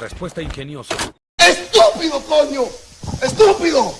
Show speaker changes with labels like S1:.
S1: Respuesta ingeniosa.
S2: ¡Estúpido, coño! ¡Estúpido!